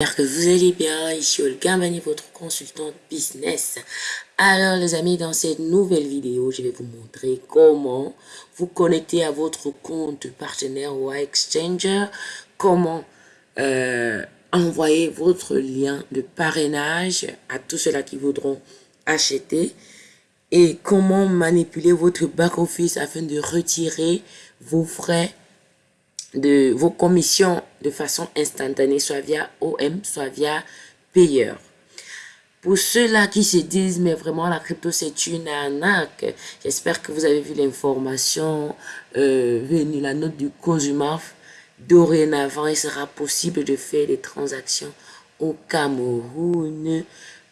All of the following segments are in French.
J'espère que vous allez bien, ici Olga Mani, votre consultante business. Alors les amis, dans cette nouvelle vidéo, je vais vous montrer comment vous connecter à votre compte partenaire ou Exchanger, comment euh, envoyer votre lien de parrainage à tous ceux-là qui voudront acheter. Et comment manipuler votre back-office afin de retirer vos frais de vos commissions de façon instantanée, soit via OM, soit via payeur. Pour ceux-là qui se disent, mais vraiment la crypto c'est une arnaque, j'espère que vous avez vu l'information euh, venue, la note du COSUMAF. Dorénavant, il sera possible de faire des transactions au Cameroun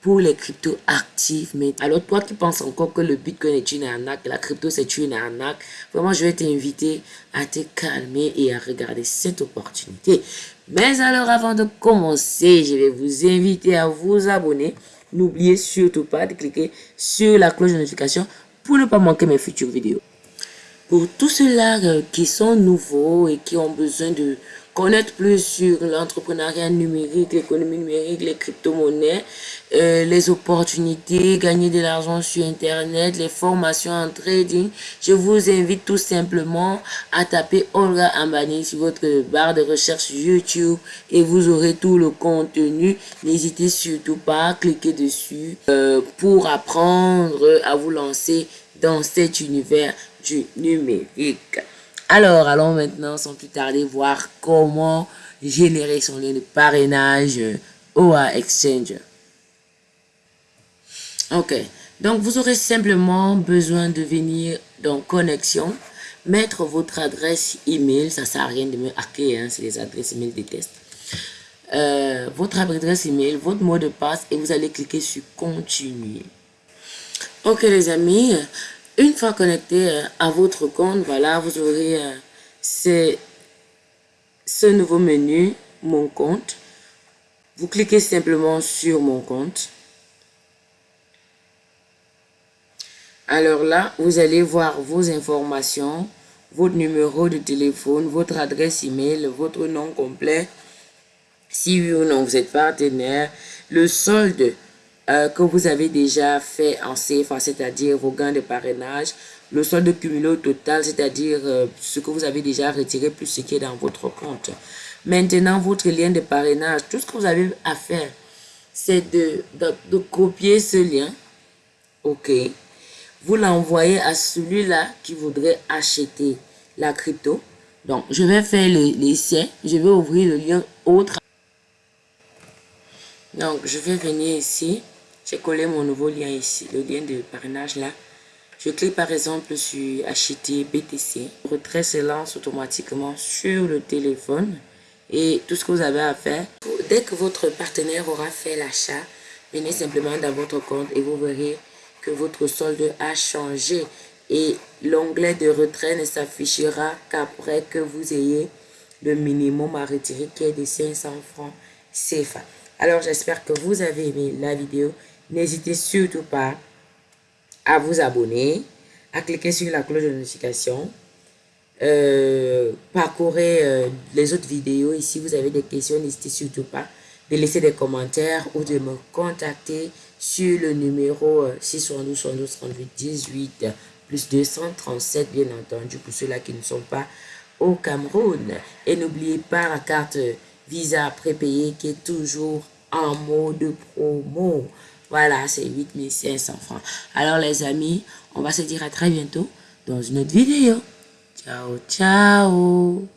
pour les cryptos actifs. Mais alors toi qui penses encore que le Bitcoin est une arnaque, la crypto c'est une arnaque, vraiment je vais t'inviter à te calmer et à regarder cette opportunité. Mais alors avant de commencer, je vais vous inviter à vous abonner. N'oubliez surtout pas de cliquer sur la cloche de notification pour ne pas manquer mes futures vidéos. Pour tous ceux-là euh, qui sont nouveaux et qui ont besoin de connaître plus sur l'entrepreneuriat numérique, l'économie numérique, les crypto-monnaies, euh, les opportunités, gagner de l'argent sur Internet, les formations en trading, je vous invite tout simplement à taper Olga Ambani sur votre barre de recherche YouTube et vous aurez tout le contenu. N'hésitez surtout pas à cliquer dessus euh, pour apprendre à vous lancer dans cet univers numérique. Alors, allons maintenant sans plus tarder voir comment générer son lien de parrainage OA Exchange. Ok, donc vous aurez simplement besoin de venir dans connexion, mettre votre adresse email, ça sert à rien de me hacker, hein, c'est les adresses email des tests. Euh, votre adresse email, votre mot de passe et vous allez cliquer sur continuer. Ok les amis, une fois connecté euh, à votre compte, voilà, vous aurez euh, ce nouveau menu, mon compte. Vous cliquez simplement sur mon compte. Alors là, vous allez voir vos informations, votre numéro de téléphone, votre adresse email, votre nom complet, si oui ou non vous êtes partenaire, le solde euh, que vous avez déjà fait en CFA, c'est-à-dire vos gains de parrainage, le solde cumulé au total, c'est-à-dire euh, ce que vous avez déjà retiré plus ce qui est dans votre compte. Maintenant, votre lien de parrainage, tout ce que vous avez à faire, c'est de, de, copier ce lien. OK. Vous l'envoyez à celui-là qui voudrait acheter la crypto. Donc, je vais faire l'essai. Je vais ouvrir le lien autre. Donc, je vais venir ici. J'ai collé mon nouveau lien ici, le lien de parrainage là. Je clique par exemple sur acheter BTC. Retrait se lance automatiquement sur le téléphone. Et tout ce que vous avez à faire, dès que votre partenaire aura fait l'achat, venez simplement dans votre compte et vous verrez que votre solde a changé. Et l'onglet de retrait ne s'affichera qu'après que vous ayez le minimum à retirer qui est de 500 francs CFA. Alors j'espère que vous avez aimé la vidéo. N'hésitez surtout pas à vous abonner, à cliquer sur la cloche de notification. Euh, parcourez euh, les autres vidéos. Ici, vous avez des questions, n'hésitez surtout pas de laisser des commentaires ou de me contacter sur le numéro 612 38 18 plus 237, bien entendu, pour ceux-là qui ne sont pas au Cameroun. Et n'oubliez pas la carte Visa prépayée qui est toujours en mode promo. Voilà, c'est 8500 francs. Alors les amis, on va se dire à très bientôt dans une autre vidéo. Ciao, ciao